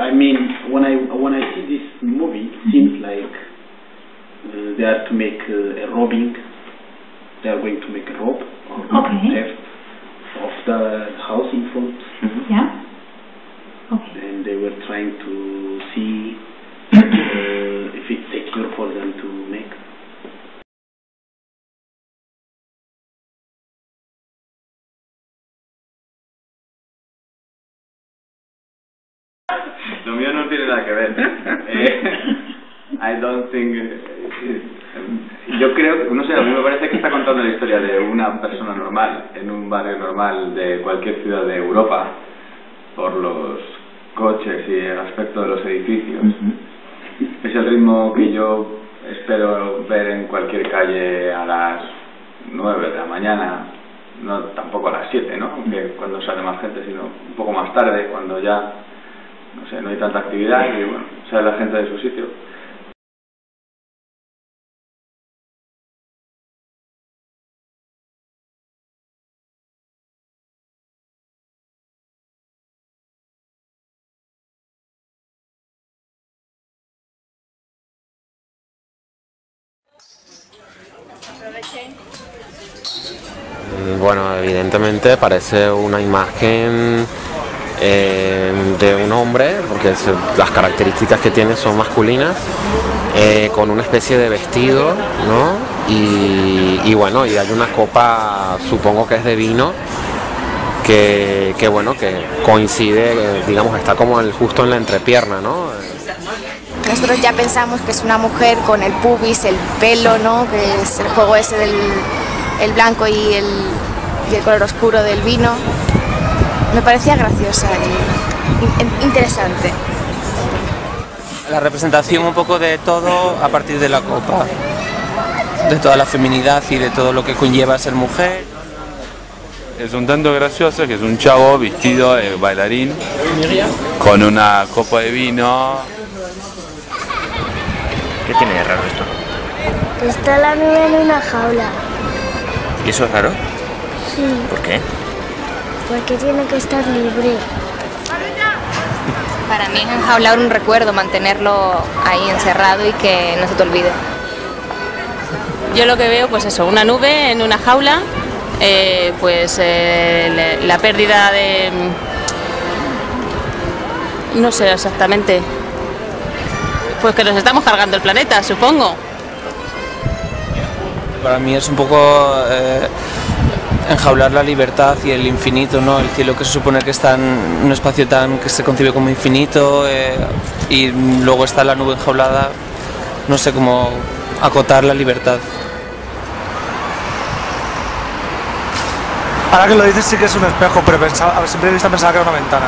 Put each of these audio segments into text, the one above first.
I mean, when I when I see this movie, it seems like uh, they are to make uh, a robbing. They are going to make a rob or Okay. theft of the house in front, Yeah. Okay. and they were trying to I don't think. eh, yo creo, no sé, a mí me parece que está contando la historia de una persona normal en un barrio normal de cualquier ciudad de Europa por los coches y el aspecto de los edificios. Es el ritmo que yo espero ver en cualquier calle a las 9 de la mañana, no tampoco a las 7, ¿no? Que cuando sale más gente, sino un poco más tarde, cuando ya no sé, no hay tanta actividad y bueno, sale la gente de su sitio. Bueno, evidentemente parece una imagen eh, de un hombre, porque las características que tiene son masculinas, eh, con una especie de vestido, ¿no? Y, bueno, y hay una copa, supongo que es de vino, que, que bueno, que coincide, digamos, está como justo en la entrepierna, ¿no? Nosotros ya pensamos que es una mujer con el pubis, el pelo, ¿no? Que es el juego ese del el blanco y el, y el color oscuro del vino. Me parecía graciosa y in- interesante. La representación un poco de todo a partir de la copa, de toda la feminidad y de todo lo que conlleva ser mujer. Es un tanto gracioso que es un chavo vestido de bailarín con una copa de vino. ¿Qué tiene de raro esto? Está la nube en una jaula. ¿Y eso es raro? Sí, ¿Por qué? Porque tiene que estar libre. Para mí es enjaular un recuerdo, mantenerlo ahí encerrado y que no se te olvide. Yo lo que veo, pues eso, una nube en una jaula, eh, pues eh, la, la pérdida de... No sé exactamente. Pues que nos estamos cargando el planeta, supongo. Para mí es un poco eh, enjaular la libertad y el infinito, ¿no? El cielo que se supone que está en un espacio tan que se concibe como infinito eh, y luego está la nube enjaulada, no sé cómo acotar la libertad. Ahora que lo dices sí que es un espejo, pero pensaba, a simple vista pensaba que era una ventana.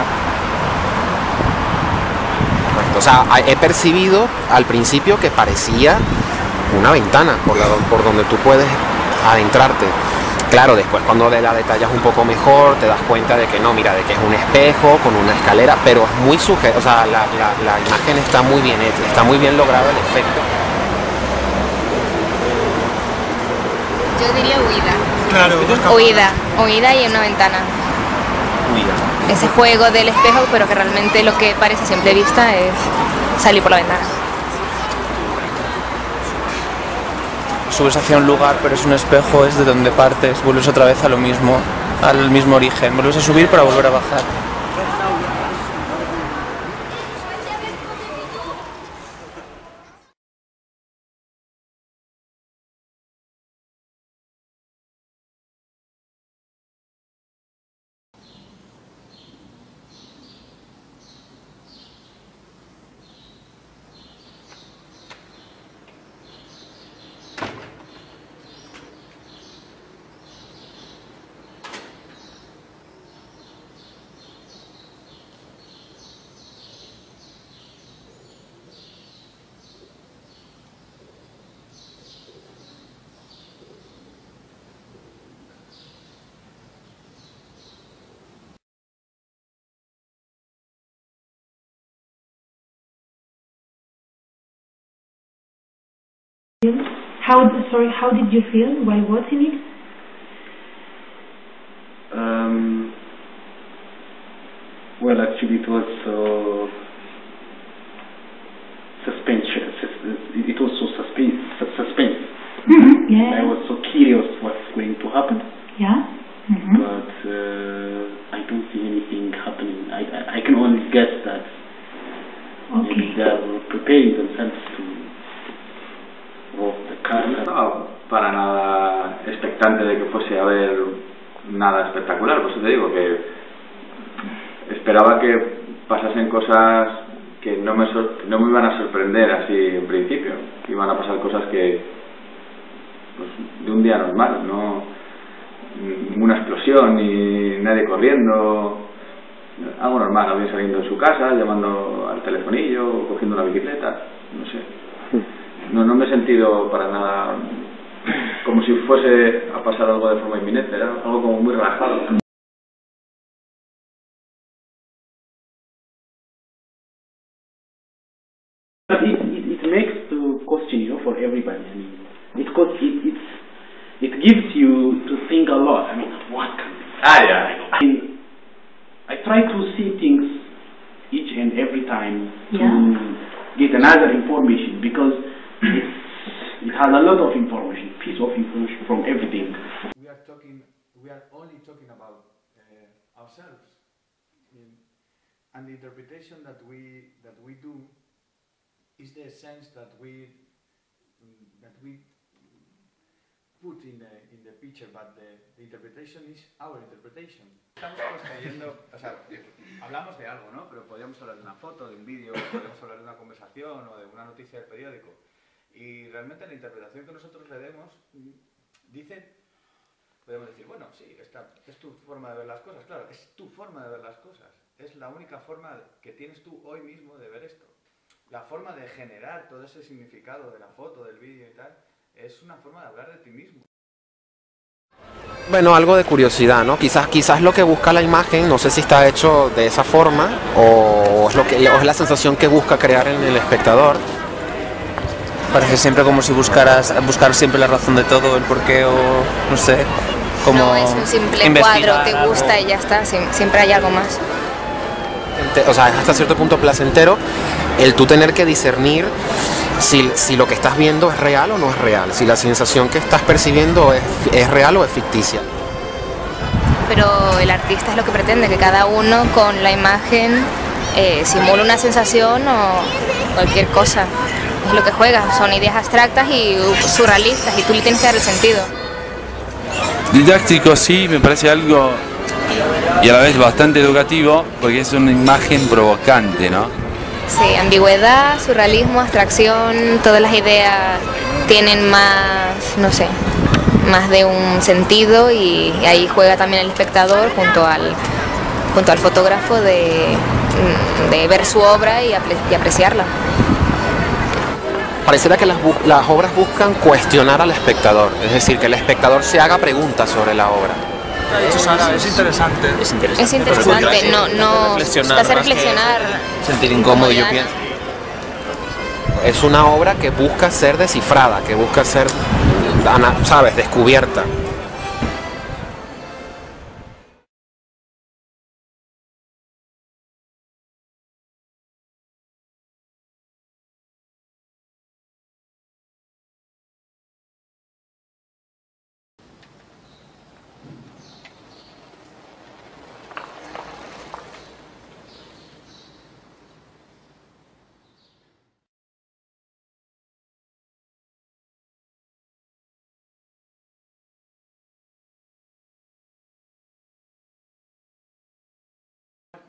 O sea, he percibido al principio que parecía una ventana por, la- por donde tú puedes adentrarte. Claro, después cuando de la detallas un poco mejor, te das cuenta de que no, mira, de que es un espejo con una escalera, pero es muy sujeto, o sea, la, la- la imagen está muy bien hecha, está muy bien logrado el efecto. Yo diría huida. Claro, Huida, huida y en una ventana. Ese juego del espejo, pero que realmente lo que parece a simple vista es salir por la ventana. Subes hacia un lugar, pero es un espejo, es de donde partes, vuelves otra vez a lo mismo, al mismo origen, vuelves a subir para volver a bajar. How sorry? How did you feel while watching it? Um, well, actually, it was uh, so suspense It was so suspense. Suspense. -hmm. Yeah. I was so curious what's going to happen. Yeah. Mm -hmm. But uh, I don't see anything happening. I, I, I can only guess that okay. they are preparing themselves to No para nada expectante de que fuese a haber nada espectacular, por eso te digo que esperaba que pasasen cosas que no me, no me iban a sorprender así en principio, iban a pasar cosas que pues, de un día normal, no ninguna explosión ni nadie corriendo, algo normal, alguien saliendo de su casa, llamando al telefonillo, cogiendo una bicicleta, no sé. No, no me he sentido para nada como si fuese a pasar algo de forma inminente, era algo como muy relajado. It, it, it makes the question, you know, for everybody. I mean, it, cause it, it's, it gives you to think a lot. I mean, what can Ah, yeah. I mean, I try to see things each and every time to get another information because it's, it has a lot of information, piece of information from everything. we are talking, we are only talking about uh, ourselves. I and the interpretation that we that we do is the sense that we that we put in the in the picture, but the, the interpretation is our interpretation. Estamos construyendo, o sea, hablamos de algo, ¿no? Pero podríamos hablar de una foto, de un vídeo, podríamos hablar de una conversación o de una noticia del periódico. Y realmente la interpretación que nosotros le demos dice podemos decir, bueno, sí, esta es tu forma de ver las cosas. Claro, es tu forma de ver las cosas. Es la única forma que tienes tú hoy mismo de ver esto. La forma de generar todo ese significado de la foto, del vídeo y tal, es una forma de hablar de ti mismo. Bueno, algo de curiosidad, ¿no? Quizás, quizás lo que busca la imagen, no sé si está hecho de esa forma o es, lo que, o es la sensación que busca crear en el espectador. Parece siempre como si buscaras buscar siempre la razón de todo, el porqué o no sé, como No es un simple cuadro, te algo. gusta y ya está, siempre hay algo más. O sea, es hasta cierto punto placentero el tú tener que discernir si, si lo que estás viendo es real o no es real, si la sensación que estás percibiendo es, es real o es ficticia. Pero el artista es lo que pretende, que cada uno con la imagen eh, simule una sensación o cualquier cosa. Es lo que juega, son ideas abstractas y surrealistas y tú le tienes que dar el sentido. Didáctico sí, me parece algo y a la vez bastante educativo porque es una imagen provocante, ¿no? Sí, ambigüedad, surrealismo, abstracción, todas las ideas tienen más, no sé, más de un sentido y ahí juega también el espectador junto al, junto al fotógrafo de, de ver su obra y apreciarla. Pareciera que las, las obras buscan cuestionar al espectador, es decir, que el espectador se haga preguntas sobre la obra. Sara, es interesante. Es interesante. Es interesante, no, no, reflexionar hace reflexionar. sentir incómodo, yo pienso. Es una obra que busca ser descifrada, que busca ser, ¿sabes?, descubierta.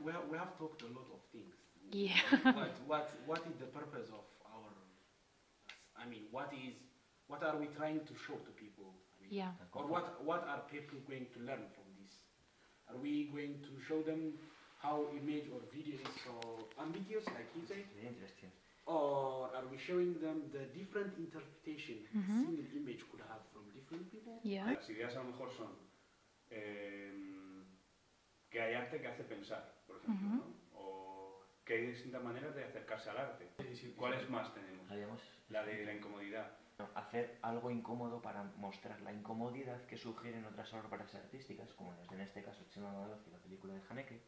We have, we have talked a lot of things. Yeah. But what what is the purpose of our? I mean, what is what are we trying to show to people? I mean, Yeah. Or what what are people going to learn from this? Are we going to show them how image or video is so ambiguous, like you say? interesting. Or are we showing them the different interpretation a Mhm. single image could have from different people? Yeah. Las ideas a lo mejor son em, que hay arte que hace pensar, por ejemplo. ¿no? o que hay distintas maneras de acercarse al arte. ¿Cuáles más tenemos? La de la incomodidad. Hacer algo incómodo para mostrar la incomodidad que sugieren otras obras artísticas, como las de en este caso Chema Amador y la película de Haneke,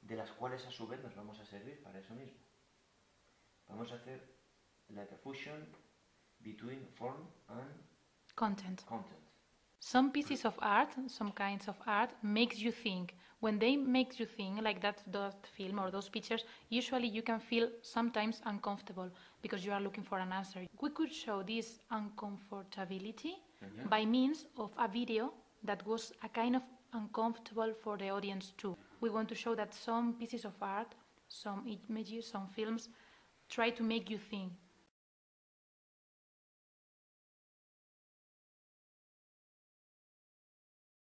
de las cuales a su vez nos vamos a servir para eso mismo. Vamos a hacer like a fusion between form and Content. Content. Some pieces of art, some kinds of art, makes you think. When they make you think, like that, that film or those pictures, usually you can feel sometimes uncomfortable because you are looking for an answer. We could show this uncomfortability Mhm. by means of a video that was a kind of uncomfortable for the audience too. We want to show that some pieces of art, some images, some films, try to make you think,